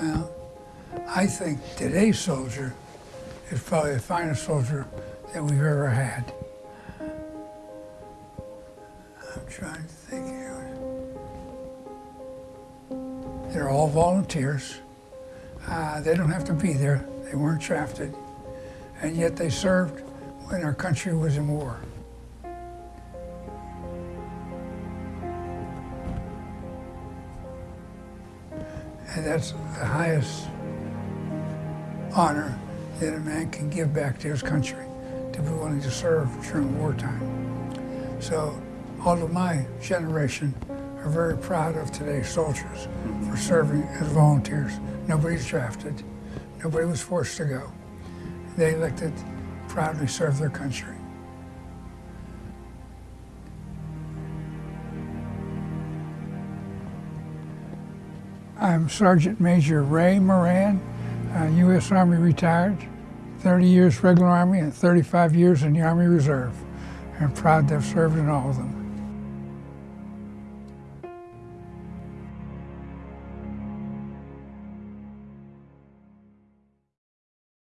Well, I think today's soldier is probably the finest soldier that we've ever had. I'm trying to think here. They're all volunteers. Uh, they don't have to be there. They weren't drafted. And yet they served when our country was in war. And that's the highest honor that a man can give back to his country, to be willing to serve during wartime. So all of my generation are very proud of today's soldiers for serving as volunteers. Nobody's drafted. Nobody was forced to go. They elected proudly serve their country. I'm Sergeant Major Ray Moran, uh, U.S. Army retired, 30 years regular Army and 35 years in the Army Reserve. I'm proud to have served in all of them.